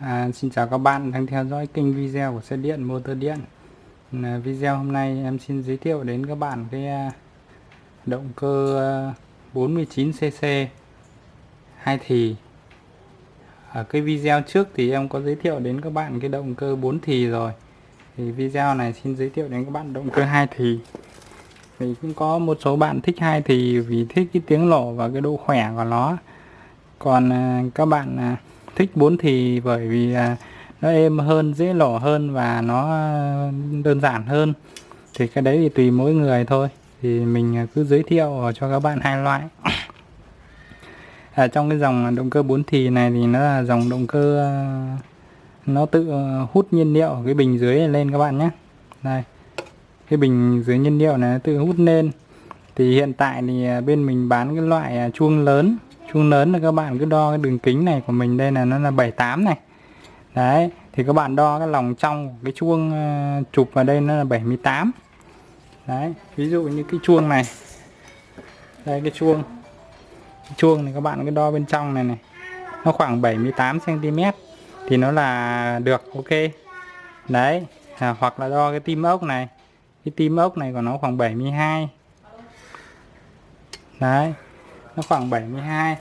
À, xin chào các bạn đang theo dõi kênh video của xe điện motor điện. À, video hôm nay em xin giới thiệu đến các bạn cái à, động cơ à, 49cc hai thì. Ở cái video trước thì em có giới thiệu đến các bạn cái động cơ 4 thì rồi. Thì video này xin giới thiệu đến các bạn động cơ hai thì. Thì cũng có một số bạn thích hai thì vì thích cái tiếng nổ và cái độ khỏe của nó. Còn à, các bạn à, thích 4 thì bởi vì à, nó êm hơn dễ lỏ hơn và nó ờ, đơn giản hơn. Thì cái đấy thì tùy mỗi người thôi. Thì mình ờ, cứ giới thiệu cho các bạn hai loại. Ở à, trong cái dòng động cơ 4 thì này thì nó là dòng động cơ ờ, nó tự hút nhiên liệu cái bình dưới lên các bạn nhé. Đây cái bình dưới nhiên liệu này nó tự hút lên. Thì hiện tại thì bên mình bán cái loại chuông lớn chuông lớn là các bạn cứ đo cái đường kính này của mình đây là nó là 78 này. Đấy thì các bạn đo cái lòng trong cái chuông ờ, chụp vào đây nó là 78 đấy ví dụ như cái chuông này. Đây cái chuông. Cái chuông này các bạn cứ đo bên trong này này. Nó khoảng 78 cm thì nó là được ok. Đấy à, hoặc là đo cái tim ốc này. Cái tim ốc này của nó khoảng 72 đấy nó khoảng 72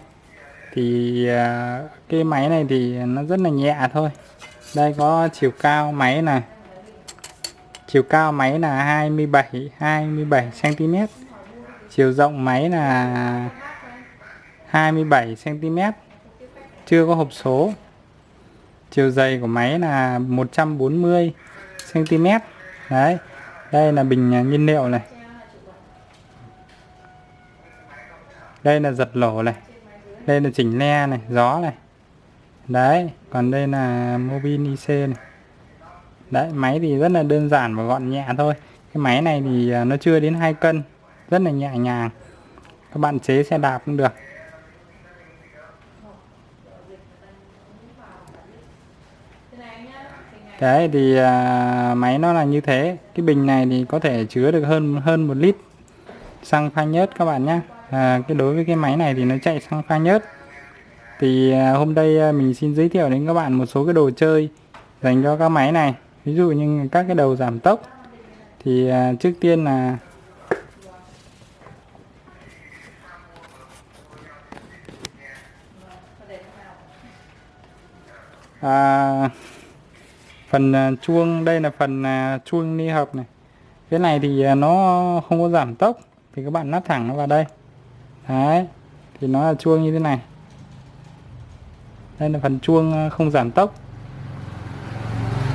thì à, cái máy này thì nó rất là nhẹ thôi. Đây có chiều cao máy này chiều cao máy là 27 27 cm chiều rộng máy là 27 cm chưa có hộp số. Chiều dày của máy là 140 cm đấy, đây là bình nhiên liệu này. Đây là giật lỗ này. Đây là chỉnh le này gió này. Đấy còn đây là mobin IC này. Đấy máy thì rất là đơn giản và gọn nhẹ thôi. Cái máy này thì à, nó chưa đến 2 cân rất là nhẹ nhàng. Các bạn chế xe đạp cũng được. Đấy thì à, máy nó là như thế. Cái bình này thì có thể chứa được hơn hơn một lít. Xăng pha nhớt các bạn nhé à, cái đối với cái máy này thì nó chạy sang pha nhớt thì à, hôm nay à, mình xin giới thiệu đến các bạn một số cái đồ chơi dành cho các máy này. Ví dụ như các cái đầu giảm tốc. Thì à, trước tiên là à, phần à, chuông. Đây là phần à, chuông ni hợp này. Cái này thì à, nó không có giảm tốc. Thì các bạn lắp thẳng nó vào đây đấy thì nó là chuông như thế này. Đây là phần chuông ờ, không giảm tốc.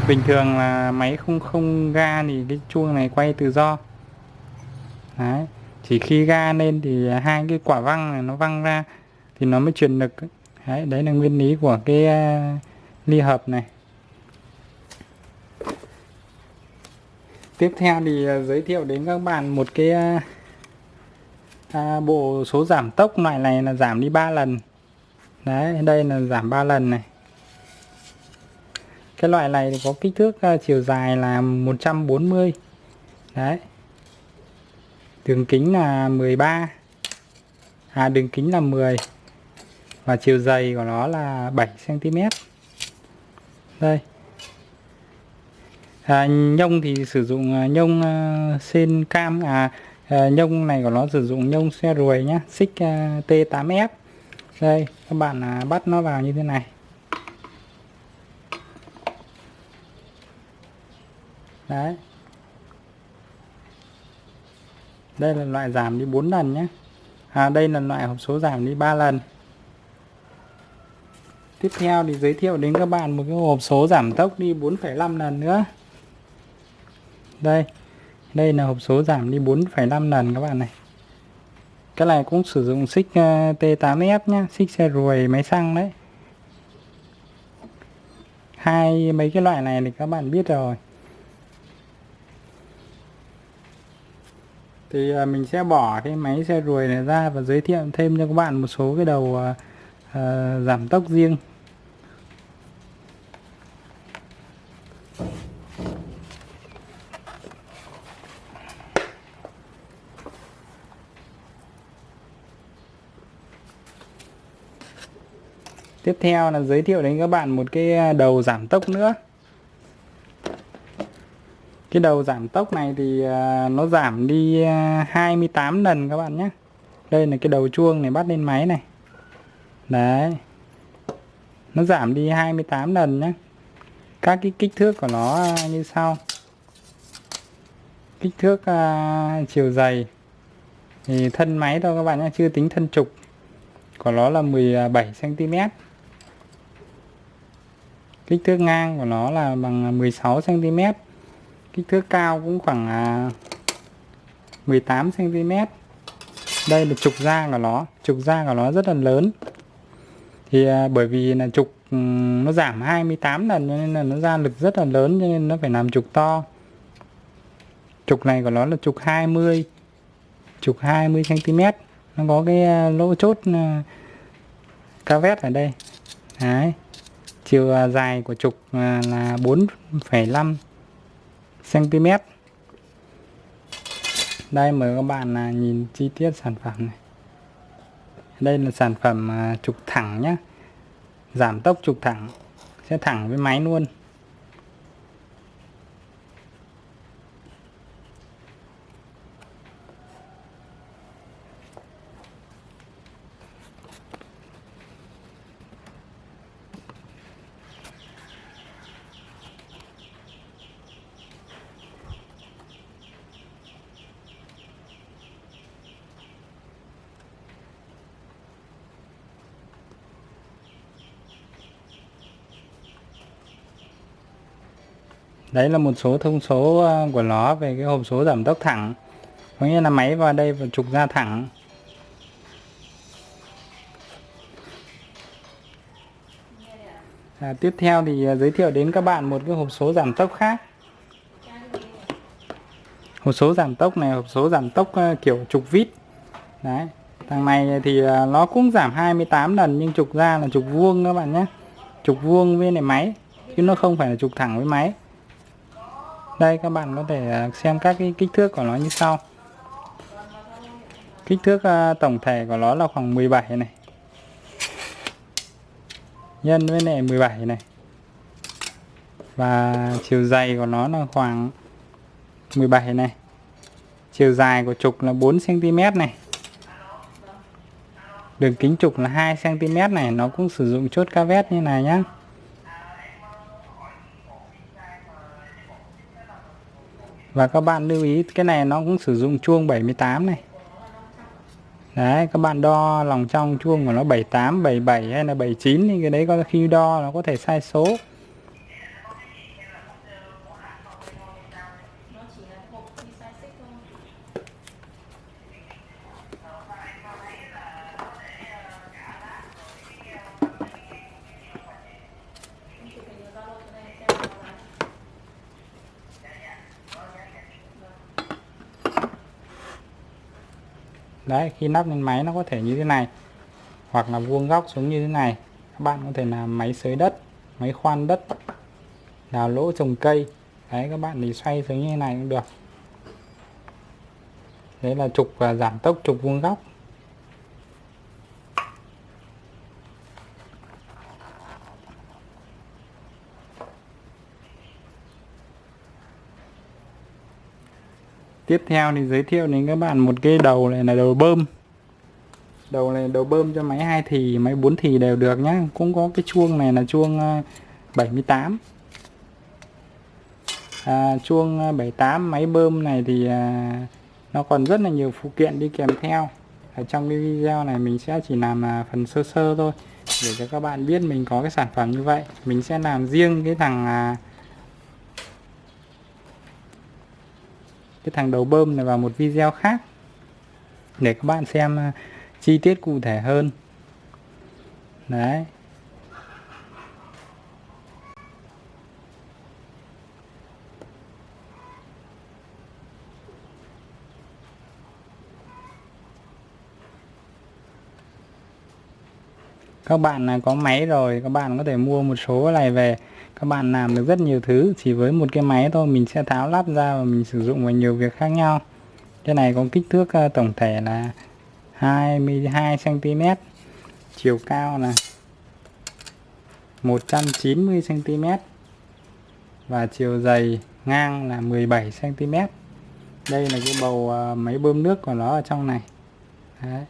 Bình thường là máy không không ga thì cái chuông này quay tự do. Đấy chỉ khi ga lên thì hai cái quả văng này nó văng ra thì nó mới truyền lực đấy đấy là nguyên lý của cái uh, ly hợp này. Tiếp theo thì ờ, giới thiệu đến các bạn một cái uh, à, bộ số giảm tốc loại này là giảm đi 3 lần. Đấy đây là giảm 3 lần này. Cái loại này thì có kích thước uh, chiều dài là 140 đấy. Đường kính là 13 à đường kính là 10 và chiều dày của nó là 7 cm đây. À, nhông thì sử dụng à, nhông uh, sen cam à, à à, nhông này của nó sử dụng nhông xe ruồi nhá xích ờ, T8F đây các bạn à, bắt nó vào như thế này. Đấy. Đây là loại giảm đi 4 lần nhé à, đây là loại hộp số giảm đi 3 lần. Tiếp theo thì giới thiệu đến các bạn một cái hộp số giảm tốc đi 4,5 lần nữa. Đây đây là hộp số giảm đi 4,5 lần các bạn này. Cái này cũng sử dụng xích ờ, T8F nhá, xích xe ruồi máy xăng đấy. Hai mấy cái loại này thì các bạn biết rồi. Thì ờ, mình sẽ bỏ cái máy xe ruồi này ra và giới thiệu thêm cho các bạn một số cái đầu uh, giảm tốc riêng. Tiếp theo là giới thiệu đến các bạn một cái à, đầu giảm tốc nữa. Cái đầu giảm tốc này thì à, nó giảm đi à, 28 lần các bạn nhé. Đây là cái đầu chuông này bắt lên máy này. Đấy. Nó giảm đi 28 lần nhé. Các cái kích thước của nó như sau. Kích thước uh, chiều dày. Thì thân máy thôi các bạn nhé chưa tính thân trục. Của nó là 17 cm kích thước ngang của nó là bằng à, 16 cm kích thước cao cũng khoảng à, 18 cm đây là trục da của nó. Trục da của nó rất là lớn. Thì à, bởi vì là trục nó giảm 28 lần cho nên là nó ra lực rất là lớn cho nên nó phải làm trục to. Trục này của nó là trục 20 trục 20 cm nó có cái lỗ chốt cavet vét ở đây. Đấy chiều à, dài của trục à, là 4,5 cm đây mời các bạn à, nhìn chi tiết sản phẩm này. Đây là sản phẩm trục thẳng nhé giảm tốc trục thẳng sẽ thẳng với máy luôn. Đấy là một số thông số ờ, của nó về cái hộp số giảm tốc thẳng. Có nghĩa là máy vào đây và trục ra thẳng. À, tiếp theo thì ờ, giới thiệu đến các bạn một cái hộp số giảm tốc khác. Hộp số giảm tốc này hộp số giảm tốc ờ, kiểu trục vít. Đấy thằng này thì nó cũng giảm 28 lần nhưng trục ra là trục vuông các bạn nhé. Trục vuông với này máy chứ nó không phải là trục thẳng với máy đây, các bạn có thể à, xem các cái kích thước của nó như sau. Kích thước à, tổng thể của nó là khoảng 17 này. Nhân với này 17 này. Và chiều dày của nó là khoảng 17 này. Chiều dài của trục là 4 cm này. Đường kính trục là 2 cm này. Nó cũng sử dụng chốt ca vét như này nhá. Và các bạn lưu ý, cái này nó cũng sử dụng chuông 78 này. Đấy, các bạn đo lòng trong chuông của nó 78 77 hay là 79 thì cái đấy có khi đo nó có thể sai số. Đấy, khi nắp lên máy nó có thể như thế này. Hoặc là vuông góc xuống như thế này. Các bạn có thể làm máy xới đất, máy khoan đất, đào lỗ trồng cây. Đấy, các bạn thì xoay xuống như thế này cũng được. Đấy là trục và giảm tốc trục vuông góc. Tiếp theo thì giới thiệu đến các bạn một cái đầu này là đầu bơm. Đầu này đầu bơm cho máy hai thì máy bốn thì đều được nhá. Cũng có cái chuông này là chuông ờ, 78 à, chuông ờ, 78 máy bơm này thì à, nó còn rất là nhiều phụ kiện đi kèm theo. Ở trong cái video này mình sẽ chỉ làm à, phần sơ sơ thôi để cho các bạn biết mình có cái sản phẩm như vậy. Mình sẽ làm riêng cái thằng à, cái thằng đầu bơm này vào một video khác để các bạn xem à, chi tiết cụ thể hơn. Đấy. Các bạn có máy rồi, các bạn có thể mua một số này về các bạn làm được rất nhiều thứ, chỉ với một cái máy thôi, mình sẽ tháo lắp ra và mình sử dụng vào nhiều việc khác nhau. Cái này có kích thước ờ, tổng thể là 22 cm chiều cao là 190 cm và chiều dày ngang là 17 cm đây là cái bầu ờ, máy bơm nước của nó ở trong này. Đấy.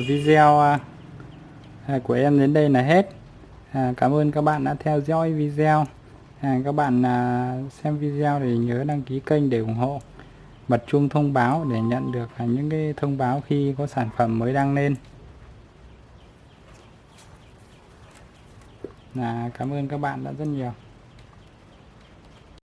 Video à, à, của em đến đây là hết. À, cảm ơn các bạn đã theo dõi video. À, các bạn xem video thì nhớ đăng ký kênh để ủng hộ. Bật chuông thông báo để nhận được những cái thông báo khi có sản phẩm mới đăng lên. Cảm ơn các bạn đã rất nhiều.